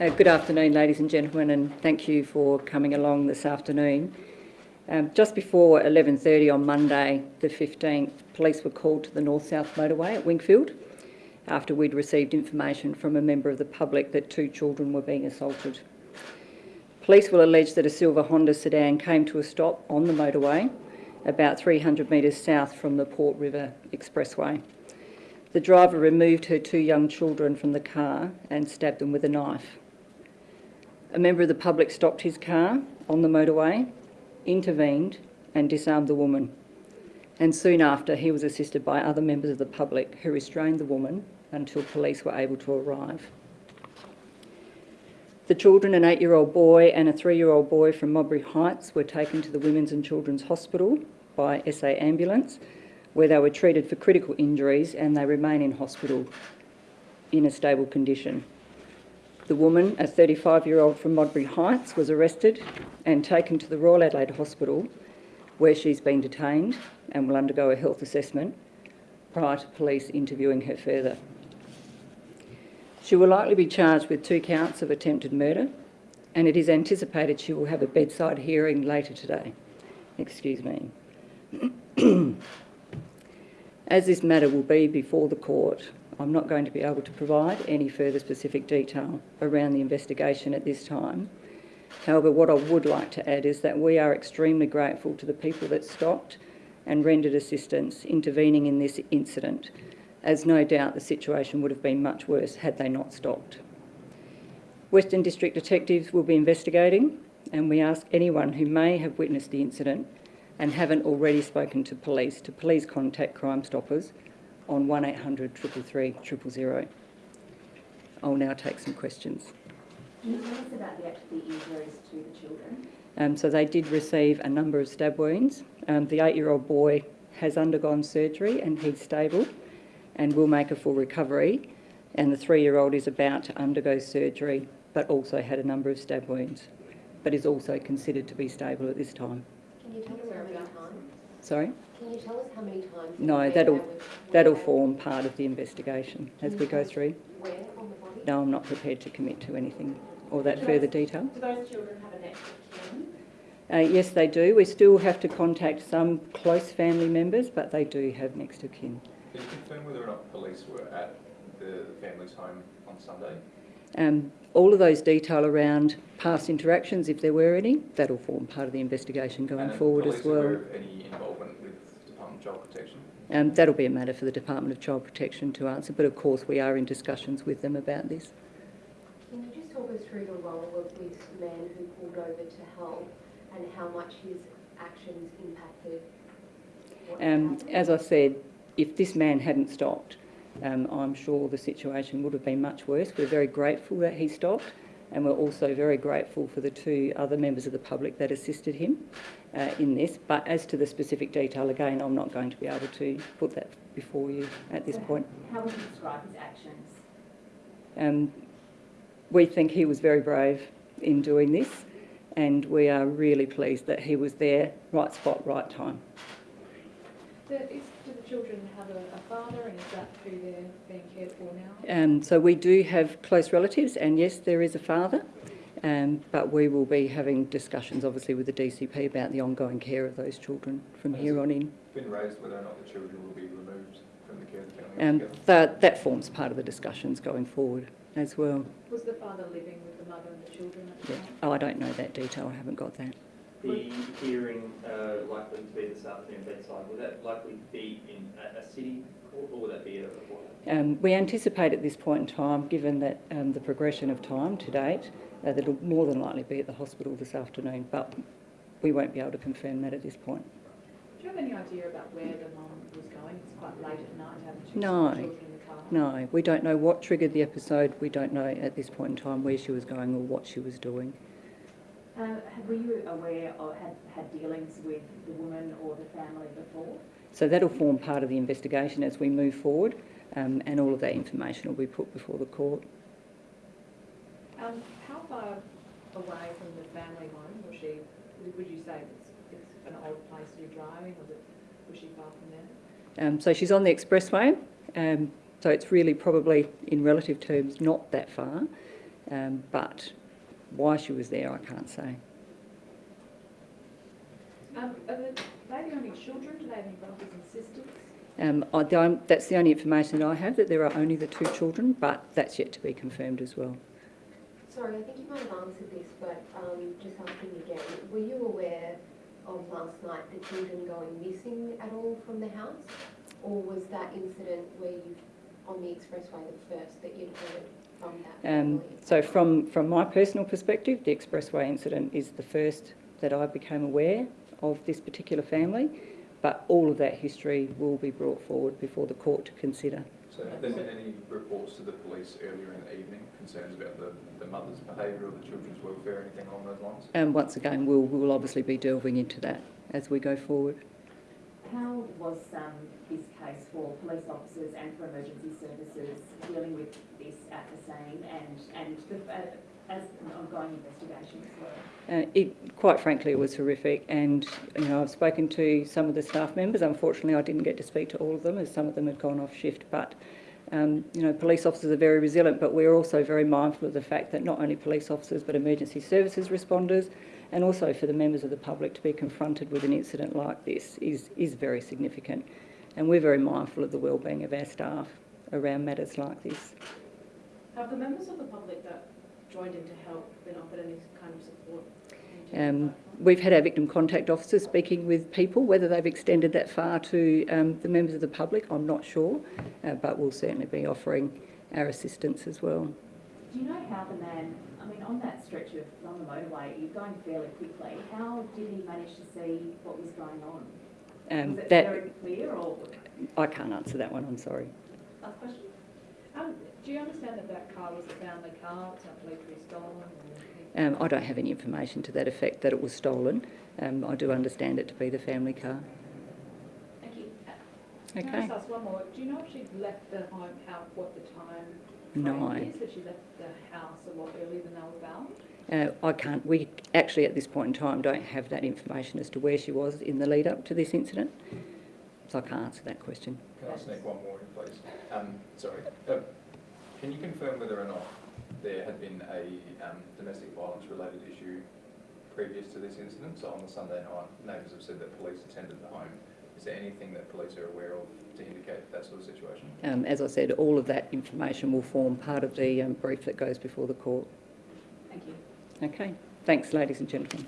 Uh, good afternoon, ladies and gentlemen, and thank you for coming along this afternoon. Um, just before 11.30 on Monday, the 15th, police were called to the north-south motorway at Wingfield after we'd received information from a member of the public that two children were being assaulted. Police will allege that a silver Honda sedan came to a stop on the motorway about 300 metres south from the Port River Expressway. The driver removed her two young children from the car and stabbed them with a knife. A member of the public stopped his car on the motorway, intervened and disarmed the woman. And soon after, he was assisted by other members of the public who restrained the woman until police were able to arrive. The children, an eight-year-old boy and a three-year-old boy from Modbury Heights, were taken to the Women's and Children's Hospital by SA Ambulance, where they were treated for critical injuries and they remain in hospital in a stable condition. The woman, a 35-year-old from Modbury Heights, was arrested and taken to the Royal Adelaide Hospital where she's been detained and will undergo a health assessment prior to police interviewing her further. She will likely be charged with two counts of attempted murder and it is anticipated she will have a bedside hearing later today. Excuse me. As this matter will be before the court, I'm not going to be able to provide any further specific detail around the investigation at this time. However, what I would like to add is that we are extremely grateful to the people that stopped and rendered assistance intervening in this incident, as no doubt the situation would have been much worse had they not stopped. Western District detectives will be investigating and we ask anyone who may have witnessed the incident and haven't already spoken to police to please contact Crime Stoppers on 1800 333 000. I'll now take some questions. Can you tell us about the actual injuries to the children? Um, so they did receive a number of stab wounds. Um, the eight-year-old boy has undergone surgery and he's stable and will make a full recovery. And the three-year-old is about to undergo surgery but also had a number of stab wounds, but is also considered to be stable at this time. Can you tell us how many times? Sorry? Can you tell us how many times? No, that'll that was- that'll form part of the investigation as we go through. Where on the body? No, I'm not prepared to commit to anything or that further detail. Do those children have a next of kin? Uh, yes, they do. We still have to contact some close family members, but they do have next of kin. Can you confirm whether or not police were at the family's home on Sunday? Um, all of those detail around past interactions, if there were any, that'll form part of the investigation going And forward as well. any involvement with the Department of Child Protection? Um, that'll be a matter for the Department of Child Protection to answer, but of course we are in discussions with them about this. Can you just talk us through the role of this man who pulled over to help and how much his actions impacted Um, as I said, if this man hadn't stopped, um, I'm sure the situation would have been much worse. We're very grateful that he stopped, and we're also very grateful for the two other members of the public that assisted him uh, in this. But as to the specific detail, again, I'm not going to be able to put that before you at this So point. How would you describe his actions? Um, we think he was very brave in doing this, and we are really pleased that he was there, right spot, right time. Do, is, do the children have a, a father and is that who they're being cared for now? Um, so we do have close relatives, and yes, there is a father, um, but we will be having discussions, obviously, with the DCP about the ongoing care of those children from here on in. Been raised whether or not the children will be removed from the care of the family Um, that, that forms part of the discussions going forward as well. Was the father living with the mother and the children at the Yeah. time? Oh, I don't know that detail, I haven't got that. The hearing uh, likely to be this afternoon bedside, will that likely be in a, a city court or will that be a, a Um, we anticipate at this point in time, given that um, the progression of time to date, uh, that it'll more than likely be at the hospital this afternoon, but we won't be able to confirm that at this point. Do you have any idea about where the mum was going? It's quite late at night, haven't you? No. Children in the car. No, we don't know what triggered the episode. We don't know at this point in time where she was going or what she was doing. Were you aware or had, had dealings with the woman or the family before? So that'll form part of the investigation as we move forward, um, and all of that information will be put before the court. Um, how far away from the family home was she? Would would you say it's, it's an old place to be driving? Was it, was she far from there? Um, so she's on the expressway, um, so it's really probably in relative terms not that far. Um, but why she was there, I can't say. Um, are they, they the only children? Do they have any brothers and sisters? Um, I don't, that's the only information that I have, that there are only the two children, but that's yet to be confirmed as well. Sorry, I think you might have answered this, but um, just asking again, were you aware of last night the children going missing at all from the house? Or was that incident where you, on the expressway, the first that you'd heard from that Um, so from, from my personal perspective, the expressway incident is the first that I became aware of this particular family, but all of that history will be brought forward before the court to consider. So have there been any reports to the police earlier in the evening, concerns about the, the mother's behaviour or the children's welfare, anything along those lines? And once again, we'll, we'll obviously be delving into that as we go forward. How was um, this case for police officers and for emergency services dealing with this at the scene and, and the, uh, as an ongoing investigation as well? Uh, it, quite frankly, it was horrific, and you know I've spoken to some of the staff members. Unfortunately, I didn't get to speak to all of them, as some of them had gone off shift. But um, you know, police officers are very resilient, but we're also very mindful of the fact that not only police officers, but emergency services responders, and also for the members of the public to be confronted with an incident like this is is very significant, and we're very mindful of the well-being of our staff around matters like this. Have the members of the public that joined in to help been offered any kind of support? Um, we've had our victim contact officers speaking with people. Whether they've extended that far to um, the members of the public, I'm not sure, uh, but we'll certainly be offering our assistance as well. Do you know how the man, I mean, on that stretch of, on the motorway, you're going fairly quickly, how did he manage to see what was going on? Um, Was it that very clear or, I can't answer that one. I'm sorry. last question? Do you understand that that car was a family car, it's not believed to be stolen? Um, I don't have any information to that effect that it was stolen. Um, I do understand it to be the family car. Thank you. Okay. Can I just ask one more? Do you know if she left the home, how, what the time No. frame is that she left the house a lot earlier than they were found? Uh, I can't. We actually, at this point in time, don't have that information as to where she was in the lead up to this incident, so I can't answer that question. Can I sneak one more in, please? Um, sorry. Uh, can you confirm whether or not there had been a um, domestic violence related issue previous to this incident? So on the Sunday night, neighbours have said that police attended the home. Is there anything that police are aware of to indicate that sort of situation? Um, as I said, all of that information will form part of the um, brief that goes before the court. Thank you. Okay. Thanks, ladies and gentlemen.